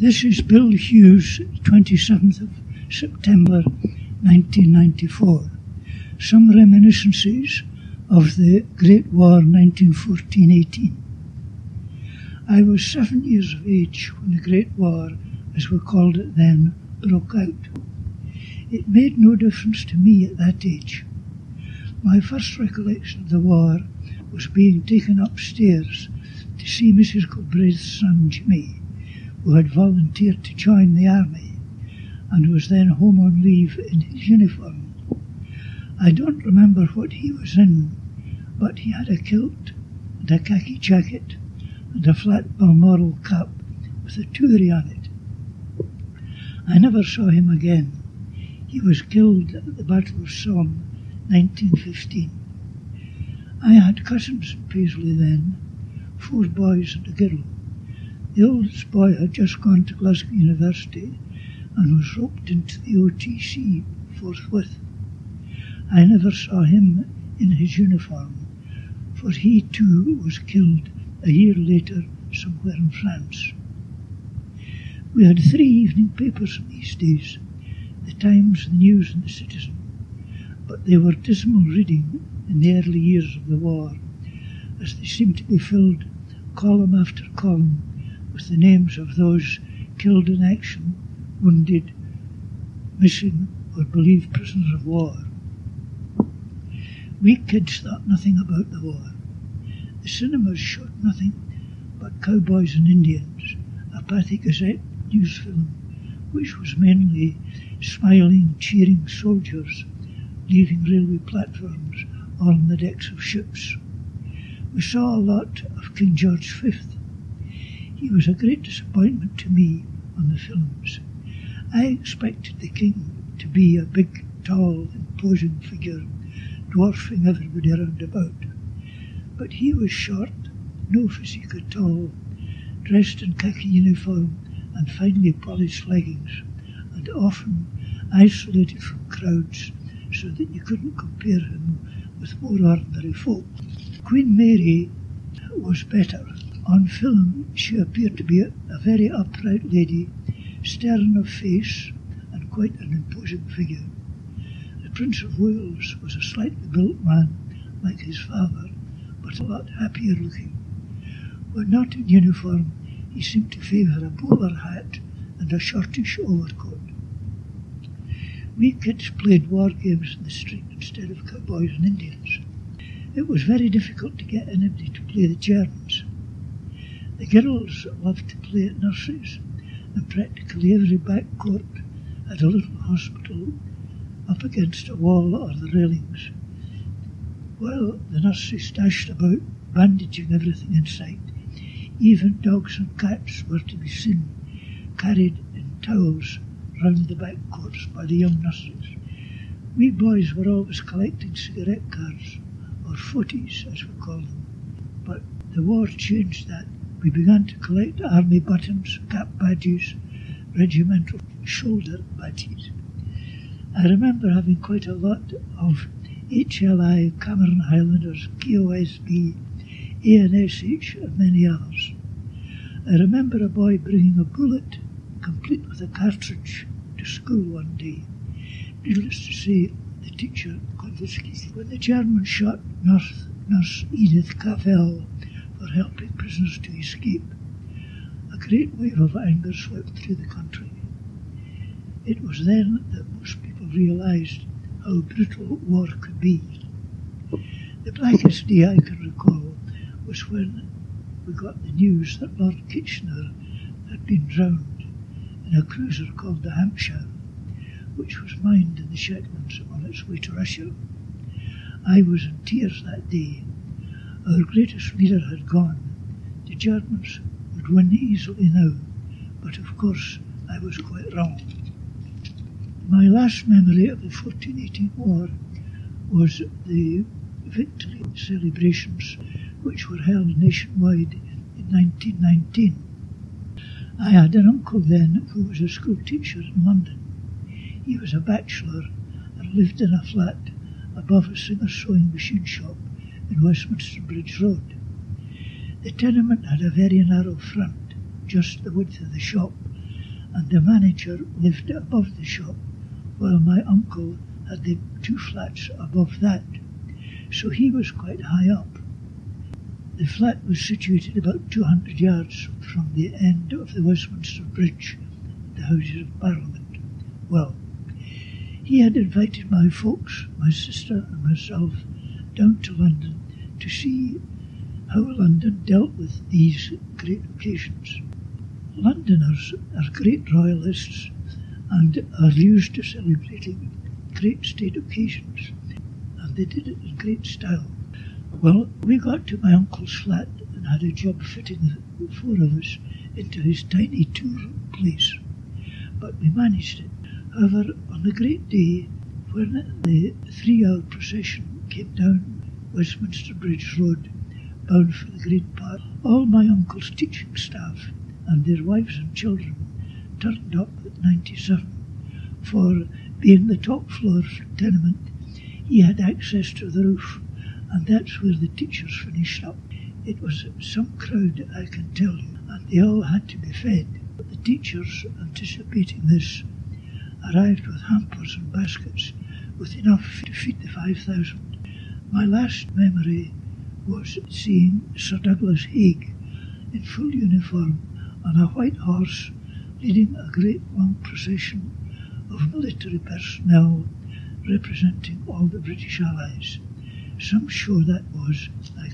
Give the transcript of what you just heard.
This is Bill Hughes, 27th of September 1994. Some reminiscences of the Great War 1914-18. I was seven years of age when the Great War, as we called it then, broke out. It made no difference to me at that age. My first recollection of the war was being taken upstairs to see Mrs. Galbraith's son Jimmy, who had volunteered to join the army and was then home on leave in his uniform. I don't remember what he was in, but he had a kilt and a khaki jacket and a flat Balmoral cap with a toorie on it. I never saw him again. He was killed at the Battle of Somme, 1915. I had cousins in Paisley then, four boys and a girl. The oldest boy had just gone to Glasgow University and was roped into the OTC forthwith. I never saw him in his uniform, for he too was killed a year later somewhere in France. We had three evening papers these days the Times, the News, and the Citizen, but they were dismal reading in the early years of the war, as they seemed to be filled column after column with the names of those killed in action, wounded, missing, or believed prisoners of war. We kids thought nothing about the war. The cinemas showed nothing but cowboys and Indians, a Pathé Gazette news film, which was mainly smiling, cheering soldiers leaving railway platforms or on the decks of ships. We saw a lot of King George V. He was a great disappointment to me on the films. I expected the king to be a big, tall, imposing figure, dwarfing everybody around about. But he was short, no physique at all, dressed in khaki uniform and finely polished leggings, and often isolated from crowds so that you couldn't compare him with more ordinary folk. Queen Mary was better. On film, she appeared to be a, very upright lady, stern of face, and quite an imposing figure. The Prince of Wales was a slightly built man, like his father, but a lot happier looking. When not in uniform, he seemed to favour a bowler hat and a shortish overcoat. We kids played war games in the street instead of cowboys and Indians. It was very difficult to get anybody to play the Germans. The girls loved to play at nurseries, and practically every back court had a little hospital up against a wall or the railings. While the nurseries dashed about, bandaging everything in sight, even dogs and cats were to be seen, carried in towels round the back courts by the young nurses. We boys were always collecting cigarette cards, or footies as we call them. But the war changed that. We began to collect army buttons, cap badges, regimental shoulder badges. I remember having quite a lot of HLI, Cameron Highlanders, KOSB, A&SH, and many others. I remember a boy bringing a bullet complete with a cartridge to school one day. Needless to say, the teacher confiscated when the Germans shot nurse, nurse Edith Cavell for helping prisoners to escape. A great wave of anger swept through the country. It was then that most people realised how brutal war could be. The blackest day I can recall was when we got the news that Lord Kitchener had been drowned in a cruiser called the Hampshire, which was mined in the Shetlands on its way to Russia. I was in tears that day. Our greatest leader had gone. The Germans would win easily now, but of course I was quite wrong. My last memory of the 1418 war was the victory celebrations which were held nationwide in 1919. I had an uncle then who was a school teacher in London. He was a bachelor and lived in a flat above a Singer sewing machine shop in Westminster Bridge Road. The tenement had a very narrow front, just the width of the shop, and the manager lived above the shop, while my uncle had the two flats above that, so he was quite high up. The flat was situated about 200 yards from the end of the Westminster Bridge, the Houses of Parliament. Well, he had invited my folks, my sister and myself, down to London to see how London dealt with these great occasions. Londoners are great royalists and are used to celebrating great state occasions, and they did it in great style. Well, we got to my uncle's flat and had a job fitting the four of us into his tiny two-room place, but we managed it. However, on the great day when the three-hour procession came down Westminster Bridge Road, bound for the Great Park, all my uncle's teaching staff and their wives and children turned up at 97. For being the top floor tenement, he had access to the roof, and that's where the teachers finished up. It was some crowd, I can tell you, and they all had to be fed. But the teachers, anticipating this, arrived with hampers and baskets with enough to feed the 5,000. My last memory was seeing Sir Douglas Haig in full uniform on a white horse leading a great long procession of military personnel representing all the British Allies. Some show that was, I